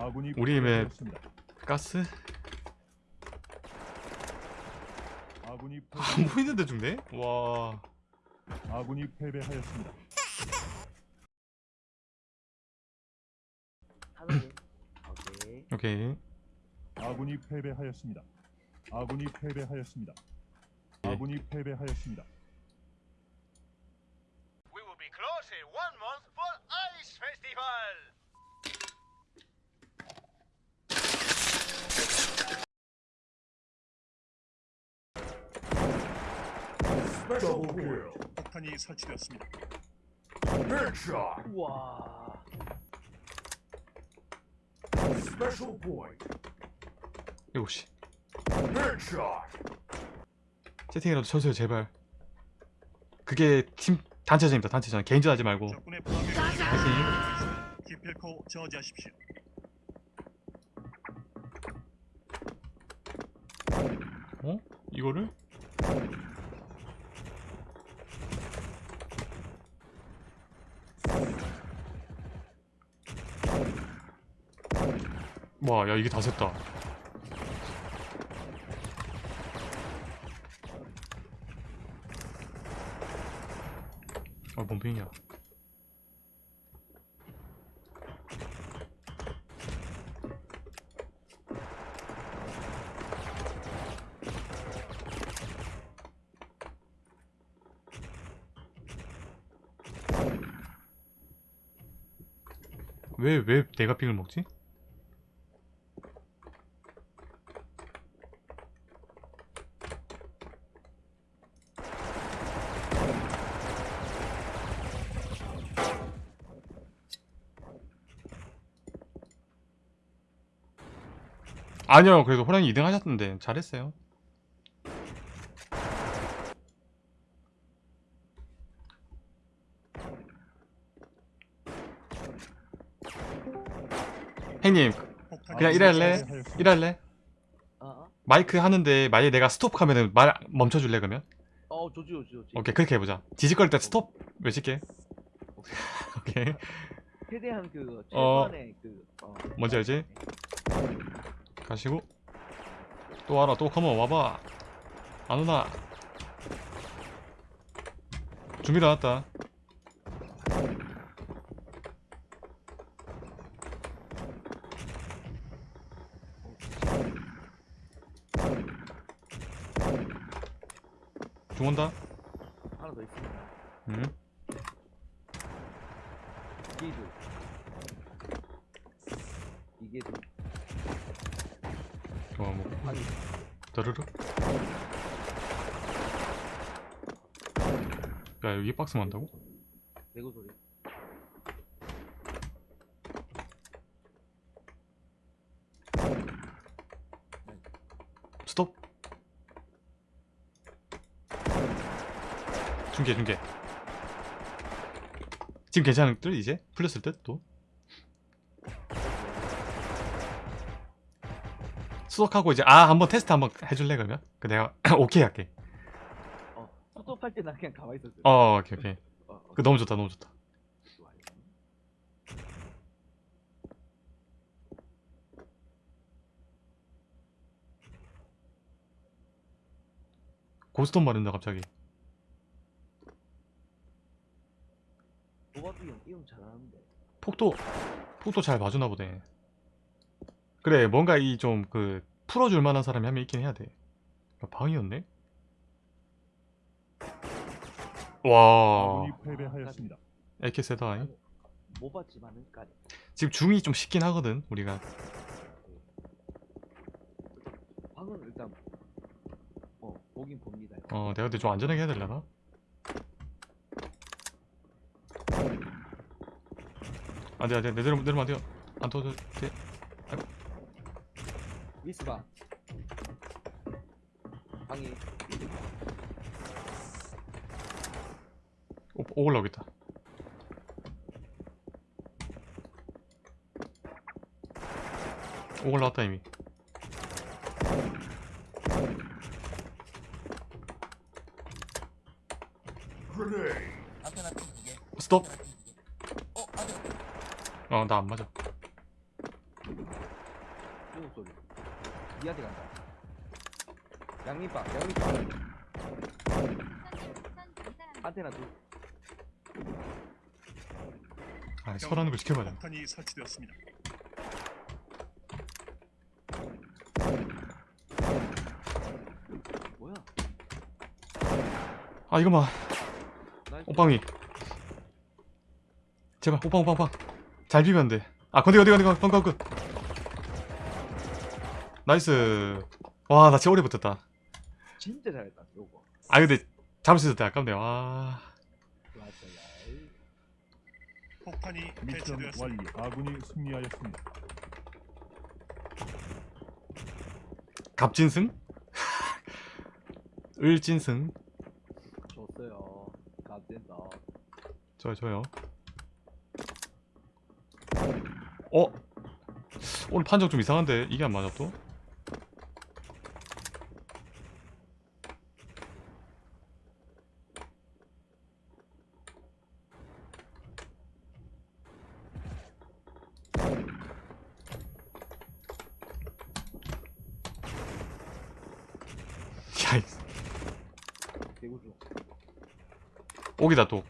아군이 우리 맵. 가스? 아군이 안 패배, 보이는데 죽네? 와 아군이 패배하였습니다. 오케이. 오케이 아군이 패배하였습니다. 아군이 패배하였습니다. 예. 아군이 패배하였습니다. We will be closed in one month for Ice Festival. 폭탄이 설치되었습니다. 우와. 일곱 시. 채팅이라도 쳐주세요 제발. 그게 팀 단체전입니다 단체전. 개인전 하지 말고. 파이팅. 기필코 저지하십시오. 어? 이거를? 와, 야 이게 다 샜다. 아, 뭔 빙이야. 왜, 왜 내가 빙을 먹지? 아니요, 그래도 호랑이 2등 하셨던데 잘했어요. 행님, 그냥? 어? 어? 마이크 하는데 만약에 내가 스톱 하면은 말 멈춰줄래 그러면? 어, 좋지, 좋지, 좋지. 오케이 그렇게 해보자 지직거릴 때 스톱 외칠게 오케이 최대한 그 어. 최소한의 그 어. 뭔지 알지? 가시고 또 와라 또 컴온 와봐 안 오나 준비 나왔다 중 온다 하나 더 있습니다. 음. 이게 둘. 이게 둘. 어, 뭐 아니, 더르르 야 여기 박스 만다고? 내고 소리. 스톱 중계 중계 지금 괜찮을 듯 이제? 풀렸을 듯 또? 수석하고 이제 아 한번 테스트 한번 해줄래 그러면? 그 내가 오케이 할게 어, 스톱할 때나 그냥 가만히 있었어. 어 오케이 오케이 어, 어, 그 너무 좋다 너무 좋다 좋아요. 고스톱 말인다 갑자기 도박이 형 이용 잘하는데. 폭도 폭도 잘 봐주나 보네 그래 뭔가 이 좀 그 풀어줄 만한 사람이 한 명 있긴 해야 돼 야, 방이었네? 와 패배하였습니다. AK 세다 잉? 못 봤지만은 까지. 지금 중이 좀 쉽긴 하거든 우리가 방은 일단 어 보긴 봅니다. 어 내가 근데 좀 안전하게 해야 되려나? 안돼 안돼 내려 내려면 안 돼요 안 터져 돼 미스 방. 방이 오, 오 올라오겠다 오 올라왔다 이미. 스톱 어, 나 안 맞아. 니한테 간다. 양립박, 양립박. 안테나 둘. 아 설하는 걸 지켜봐야 돼 폭탄이 설치되었습니다. 뭐야? 아 이거 봐. 오빵이 제발 오빵 오빵 오빵 잘 비면 돼 아 건디 건디 건디 건디 건디 건디 나이스 와 나 진짜 오래 붙었다 진짜 잘했다. 요거. 아 근데 잡을 수 있었다 아깝네 와 맞아요. 폭탄이 미션 뭐 완료. 완료. 아군이 승리하였습니다. 갑진승? 을진승 줬어요. 갓된다. 좋아요 좋아요 어? 오늘 판정 좀 이상한데 이게 안 맞아 또? 야, 이 개구주. 오기다 또.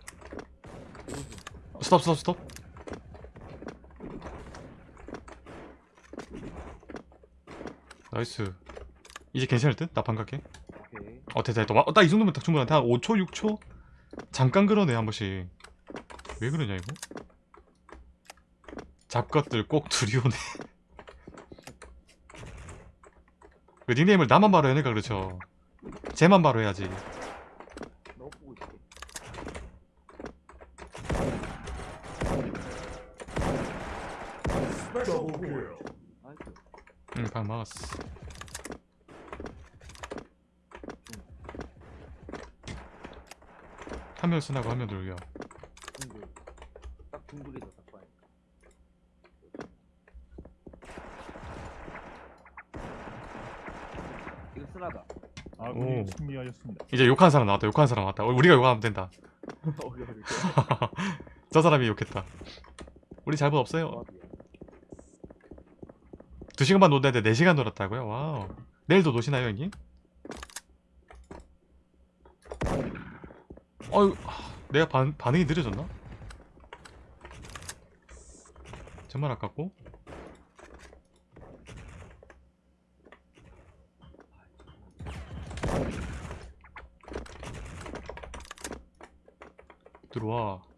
스톱 스톱 스톱. 나이스. 이제 괜찮을 듯? 나 반갑게? 오케이. 어 됐다 됐다. 어, 딱이 정도면 딱 충분한데. 한 5초 6초? 잠깐 그러네 한 번씩. 왜 그러냐 이거? 잡것들 꼭 두려우네. 그 닉네임을 나만 바로 해니까 그렇죠. 쟤만 바로 해야지 너 보고 있을게. 나이스. 응 방 막았어 한 명 쓰나고 한 명 돌려. 딱 중불이다 딱 봐요. 이거 쓰나다. 아군이 오. 승리하였습니다. 이제 욕한 사람 나왔다 욕한 사람 나왔다 어, 우리가 욕하면 된다. 저 사람이 욕했다 우리 잘못 없어요 두 시간만 놀았는데 네 시간 놀았다고요? wow. 내일도 노시나요, 형님? 어유, 내가 반, 반응이 느려졌나? 정말 아깝고. 들어와.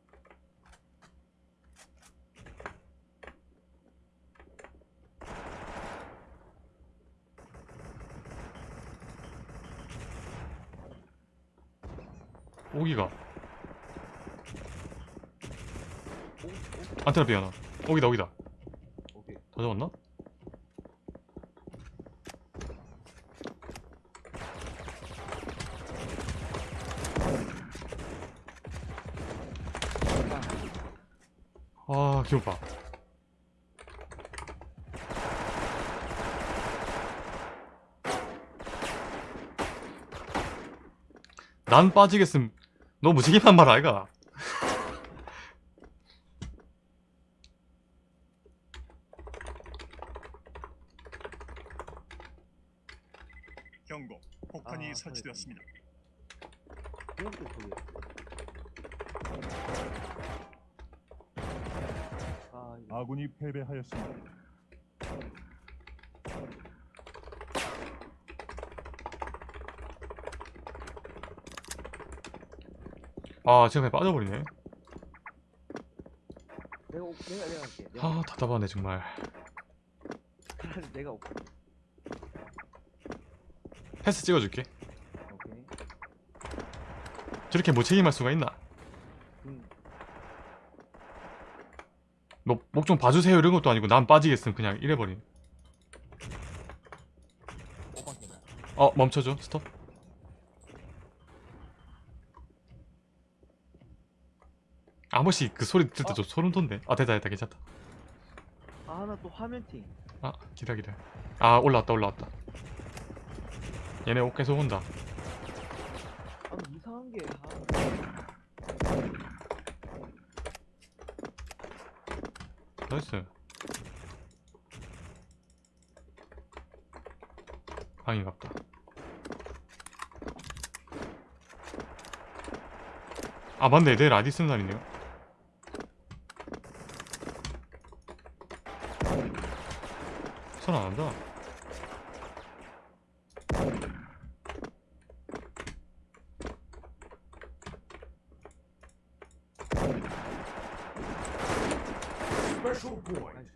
오기가. 안테나 삐 하나. 오기다, 오기다. 오케이. 다 잡았나? 아, 봐. 난 빠지겠음. 너 무지개만 말 아이가? 경고. 폭탄이 아, 설치되었습니다. 아 아군이 패배하였습니다. 아, 지금 빠져버리네. 내가 오- 내가 내가 할게. 내가 아, 답답하네, 정말. 내가 올게. 패스 찍어줄게. 오케이. 저렇게 무책임할 수가 있나? 음. 너목좀 봐주세요 이런 것도 아니고 난 빠지겠음 그냥 이래버린. 어 멈춰줘 스톱. 한 번씩 그 소리 들을 때좀 소름 돋네. 아 됐다 됐다 괜찮다. 아 하나 또 화면 팅. 아 기다 기다. 아 올라왔다 올라왔다. 얘네 옷 계속 온다. 아 이상한 게 아, 나이스. 방인갑다 아 맞네 내일 아디 쓰는 날이네요 손 안 한다 나이스.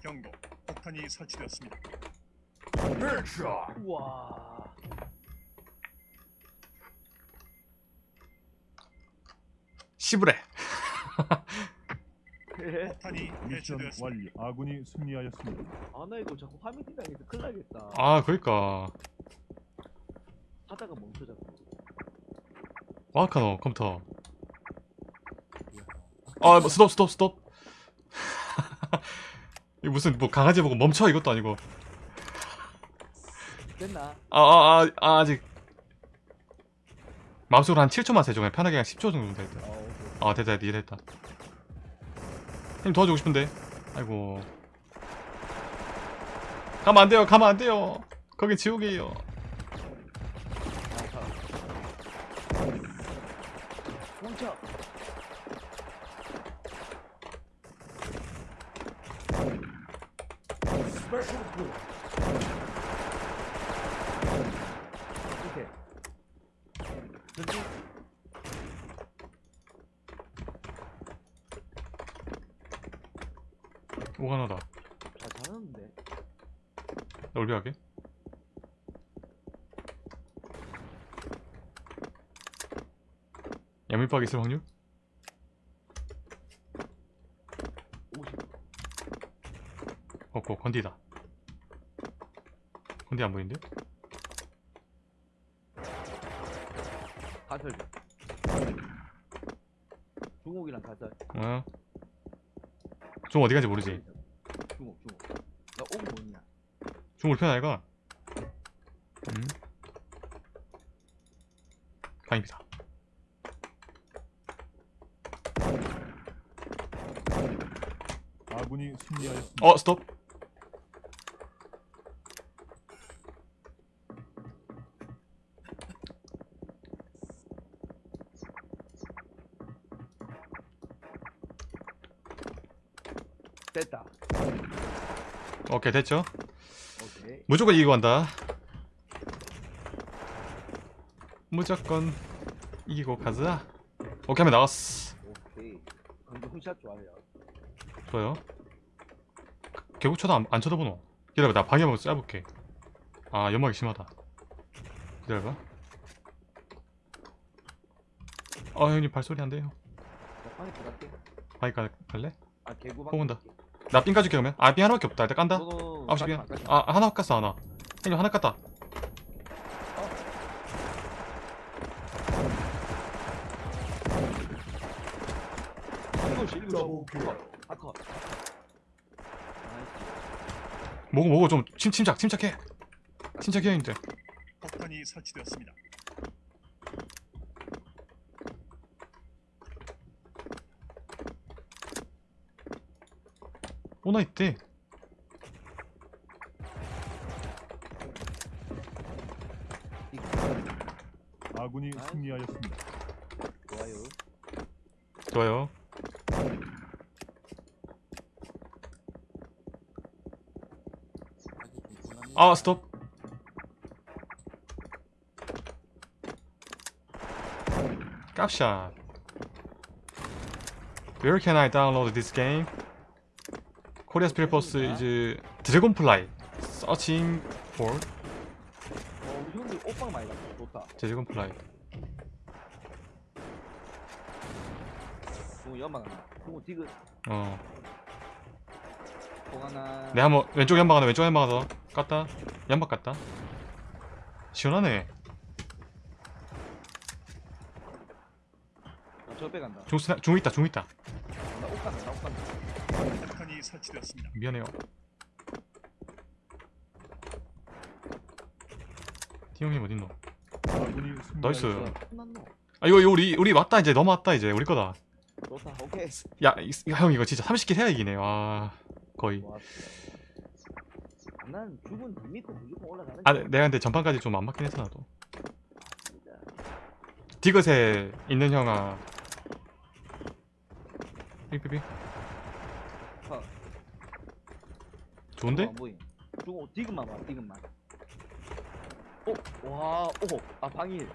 경고. 폭탄이 설치되었습니다. 우와. 씨부레. 폭탄이 미션 완료. 아군이 승리하였습니다. 아나 이거 자꾸 화면 튕당해서 큰일 나겠다. 아 그니까. 하다가 멈춰 자꾸. 와카노 컴퓨터. 아 뭐, 스톱 스톱 스톱. 이 무슨 뭐 강아지 보고 멈춰? 이것도 아니고. 됐나? 아아아 아, 아직. 마우스로 한 7초만 세죠 그냥 편하게 그냥 10초 정도 되겠다 아 됐다 됐다 이랬다 형님 도와주고 싶은데 아이고 가면 안 돼요 가면 안 돼요 거기 지옥이에요. 오케이. 전진. 오가나다 잘 잘하는데. 넓이하게 야물박 있을 확률? 50. 없고 건디다 건디 안 보이는데? 가설. 중옥이랑 가설. 어. 좀 어디 간지 모르지 중옥 중옥. 나옥 뭐냐? 중물 편 아이가? 음. 방입니다 아군이 승리하였습니다. 어 스톱 됐다. 오케이 됐죠? 오케이. 무조건 이기고 간다 무조건 이기고 가자 오케이 하면 나갔어 오케이. 근데 훈샷 좋아해요. 좋아요 결국 쳐도 안, 안 쳐다보노 기다려봐 나 방해 한번 쏴볼게 아 연막이 심하다 기다려봐 아 형님 발소리 안 돼요 나 방에 들어갈게. 방에 가, 갈래? 아 개구방. 뽑은다. 나 삥 까줄게 그러면 아삥 하나밖에 없다 일단 깐다 너도 아홉 시 가지 삥 마, 가지 마. 아 하나 깠어 하나 형님 하나 깠다. 아, 컷. 나이스. 뭐고 뭐고 좀 침, 침착 침착해 침착해 형님들 폭탄이 설치되었습니다. 오나 있대. 아군이. 승리하였습니다. 좋아요. 좋아요. 아 스톱 깝샷 Where can I download this game? 코리아 스피릿 버스 이제 드래곤플라이 Searching for 어, 우리 형들 옷방 많이 갔다. 좋다. 드래곤플라이 중국 연막 하나. 중국 디귿. 어 공 하나. 내가 한번 왼쪽 연막 하나 왼쪽 연막 하나 깠다 연막 깠다 시원하네 아, 저 빼 간다. 중, 스나- 중 있다 중 있다 나옷 간다. 나옷 간다. 설치되었습니다. 미안해요 티형님 어딨노 나이스. 끝났노. 아 이거, 이거 우리 우리 왔다 이제 넘어왔다 이제 우리 거다 좋다 오케이 야 이- 형 이거 진짜 30킬 해야 이기네 와 거의 아, 난 죽은 님 믿고 무조건 올라가는 아. 내가 근데 전판까지 좀 안 맞긴 했어 나도. 디귿에 있는 형아 삐삐삐 어. 좋은데? 안 보임. 죽어 디귿만 봐 디귿만 어? 와, 오, 아 방일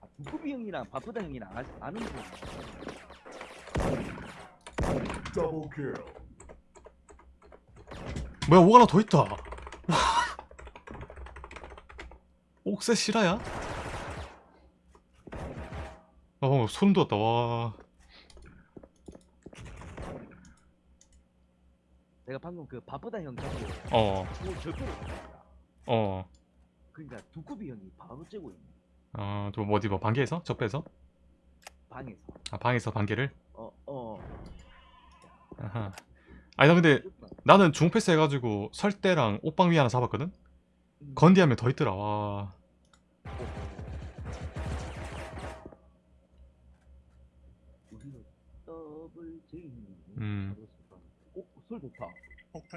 아, 두쿠비 형이랑 바쁘다 형이랑 아, 아는 분 뭐야 뭐가 하나 더 있다 옥새 실화야? 아 방금 소름 돋았다 와 내가 방금 그 바쁘다 형 잡고 어, 오 절대로 어, 그러니까 두쿠비 형이 바로 째고 있네 어, 또 어디 뭐 반개에서? 적배에서? 방에서 아 방에서 반개를? 어 어 아하. 아니 나 근데 나는 중패스 해가지고 설대랑 옷방 위 하나 잡았거든? 건디 하면 더 있더라 와 음. 오 술 좋다 폭탄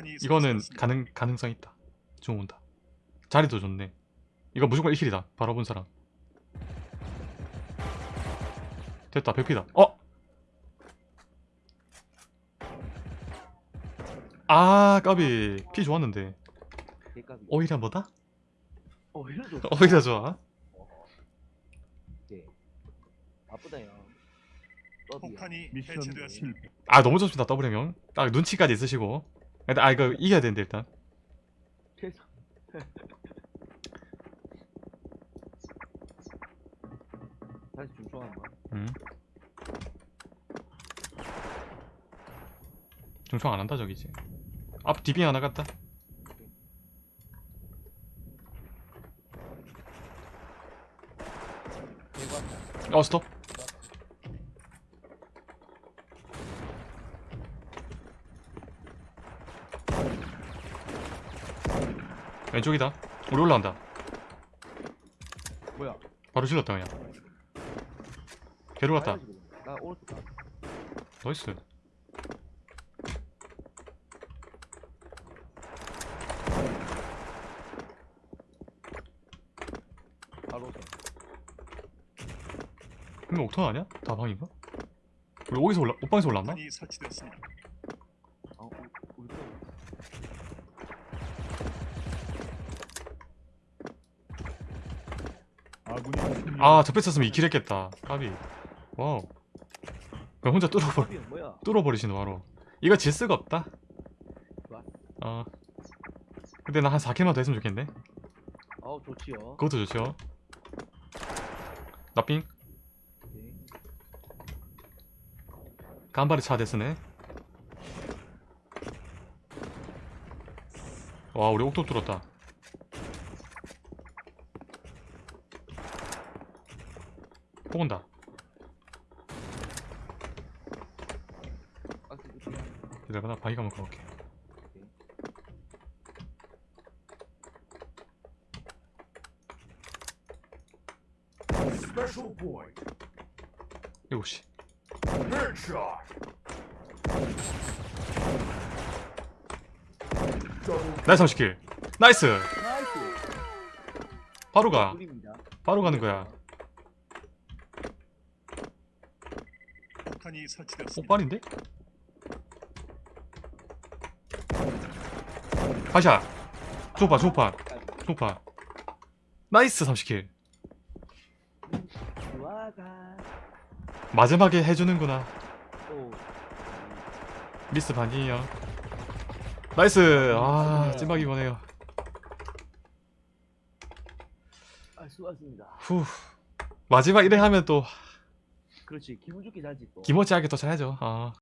이 이거는. 가능, 가능성 있다. 중 온다. 자리도 좋네. 이거 무조건 1킬이다. 바로 본 사람. 됐다. 100피다. 어? 아 까비. 피 좋았는데. 오히려 뭐다? 어 오히려 좋아. 네. 바쁘다 형 더비야. 폭탄이 해체되었습니다. 아 너무 좋습니다. 더블 형딱 눈치까지 있으시고 아 이거 이겨야 되는데 일단. 다시 중소하는 거 음. 중청 안 한다 저기지 앞 디빙 하나 갔다. 대박 어 스톱 왼쪽이다 우리 올라간다 뭐야 바로 질렀다 그냥 개로 갔다. 나 오른쪽 가 나이스 바로 오세 근데 옥턴 아니야? 다방인가? 우리 어디서 올라 옷방에서 올랐나? 폭탄이 설치되었습니다. 아 우리 우리 거 아 접했었으면 2킬 했겠다. 까비. 와우. 그럼 혼자 뚫어버 더비 형 뭐야? 뚫어버리시는 바로. 이거 질 수가 없다. 어. 근데 나 한 4킬만 더 했으면 좋겠네. 아우 좋지요. 그것도 좋죠. 나삥 오케이. 간발이 차 됐으네. 와 우리 옥도 뚫었다 폭 온다. 좋지요 기다려봐 나 바위 가면 가볼게. Special point. 7시. Headshot. Double 나이스 30킬. 나이스! 바로 가. 바로 가는 거야 폭탄이 설치되었습니다. 폭발인데? 파샤. 조파 조파. 조파. 나이스 30킬. 좋아가. 마지막에 해주는구나. 또 미스 반이에요. 나이스. 아 찐박이 이거네요. 아, 후. 마지막 이래 하면 또 그렇지. 기분 좋게 자지 또. 기모찌하게 또 잘하죠. 아